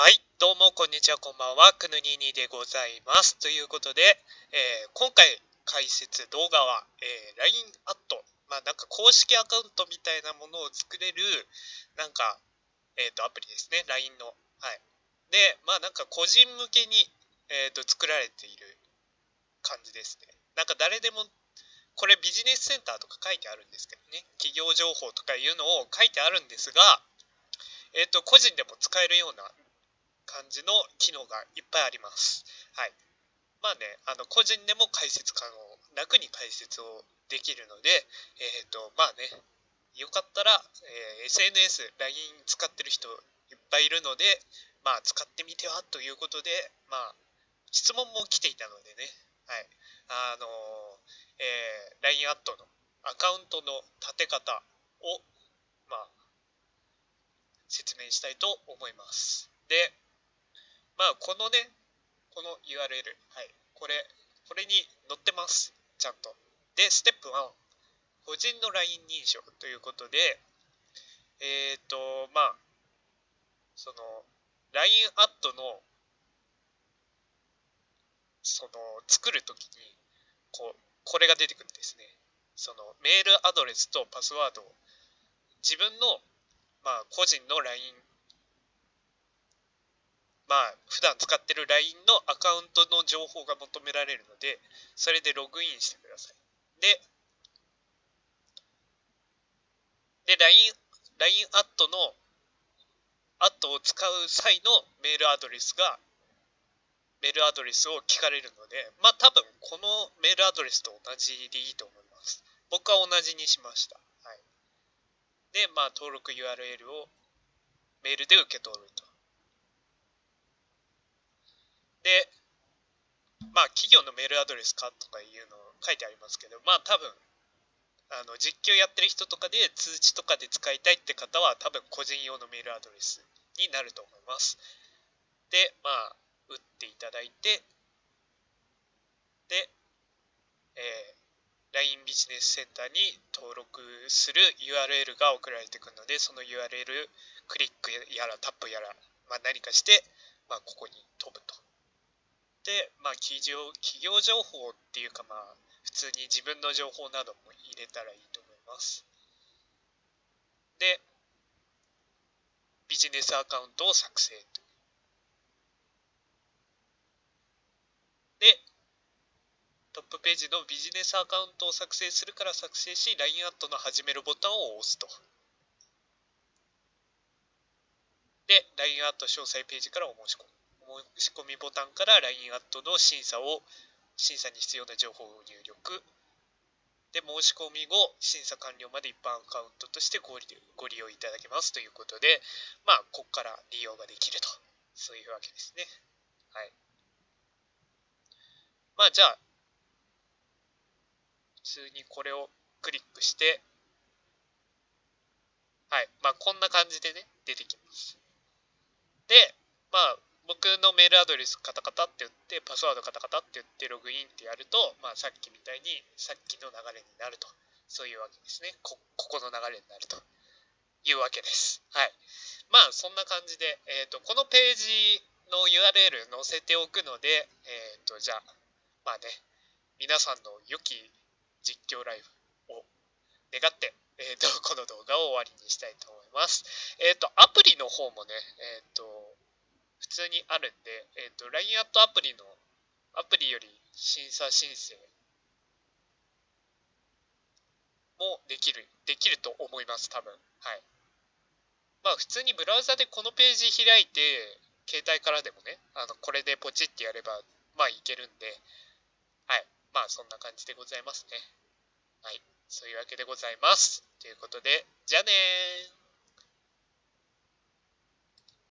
はい、どうもこんにちは、こんばんは、くぬににでございます。ということで、えー今回解説動画は、えー LINE アット、まあなんか公式アカウントみたいなものを作れる、なんか、えっ、と、アプリですね、LINE の。はい。で、まあなんか個人向けに、えっ、と、作られている感じですね。なんか誰でも、これビジネスセンターとか書いてあるんですけどね、企業情報とかいうのを書いてあるんですが、えっ、と、個人でも使えるような感じの機能がいっぱいあります。はい。まあね、あの個人でも解説可能、楽に解説をできるので、えっ、と、まあね、よかったら、えー SNS、LINE 使ってる人いっぱいいるので、まあ使ってみてはということで、まあ、質問も来ていたのでね、はい。あのえー LINE アットのアカウントの立て方を、まあ、説明したいと思います。で、まあ、このね、この URL、はい、これ、これに載ってます、ちゃんと。で、ステップ1、個人の LINE 認証ということで、えっ、と、まあ、その、LINE アットの、その、作るときに、こう、これが出てくるんですね。その、メールアドレスとパスワードを、自分の、まあ、個人の LINE まあ、普段使ってる LINE のアカウントの情報が求められるので、それでログインしてください。で、で、LINE、LINE アットの、アットを使う際のメールアドレスが、メールアドレスを聞かれるので、まあ多分このメールアドレスと同じでいいと思います。僕は同じにしました。はい。で、まあ登録 URL をメールで受け取ると。で、まあ、企業のメールアドレスかとかいうの書いてありますけど、まあ、多分あの実況やってる人とかで通知とかで使いたいって方は、多分個人用のメールアドレスになると思います。で、まあ、打っていただいて、で、えー LINE ビジネスセンターに登録する URL が送られてくるので、その URL クリックやらタップやら、まあ、何かして、まあ、ここに飛ぶと。で、まあ、企業企業情報っていうか、まあ、普通に自分の情報なども入れたらいいと思います。で、ビジネスアカウントを作成と。で、トップページのビジネスアカウントを作成するから作成し、LINE アットの始めるボタンを押すと。で、LINE アット詳細ページからお申し込む。申し込みボタンから LINE アットの審査を、審査に必要な情報を入力。で、申し込み後、審査完了まで一般アカウントとしてご利ご利用いただけますということで、まあ、ここから利用ができると。そういうわけですね。はい。まあ、じゃあ、普通にこれをクリックして、はい。まあ、こんな感じでね、出てきます。のメールアドレスカタカタって言って、パスワードカタカタって言ってログインってやると、まあ、さっきみたいに、さっきの流れになると。そういうわけですね。こ、ここの流れになるというわけです。はい。まあ、そんな感じで、えっ、と、このページの URL 載せておくので、えっ、と、じゃあ、まあね、皆さんの良き実況ライブを願って、えっ、と、この動画を終わりにしたいと思います。えっ、と、アプリの方もね、えっ、と、普通にあるんで、えっ、と、LINE アットアプリの、アプリより審査申請もできる、できると思います、多分。はい。まあ、普通にブラウザでこのページ開いて、携帯からでもね、あの、これでポチってやれば、まあ、いけるんで、はい。まあ、そんな感じでございますね。はい。そういうわけでございます。ということで、じゃあねー